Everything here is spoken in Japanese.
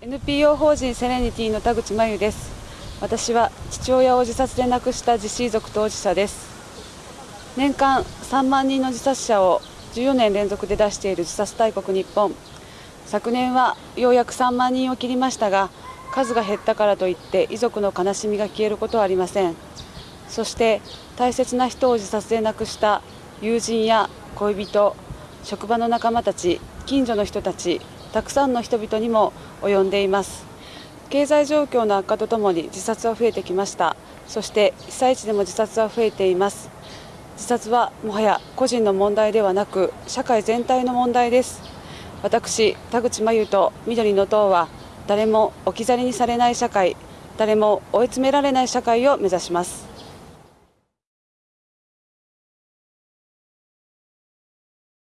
NPO 法人セレニティの田口真由です。私は父親を自殺で亡くした自死遺族当事者です。年間3万人の自殺者を14年連続で出している自殺大国日本。昨年はようやく3万人を切りましたが数が減ったからといって遺族の悲しみが消えることはありません。そして大切な人を自殺で亡くした友人や恋人職場の仲間たち近所の人たちたくさんの人々にも及んでいます。経済状況の悪化とともに自殺は増えてきました。そして被災地でも自殺は増えています。自殺はもはや個人の問題ではなく社会全体の問題です。私田口真由と緑の党は誰も置き去りにされない社会誰も追い詰められない社会を目指します。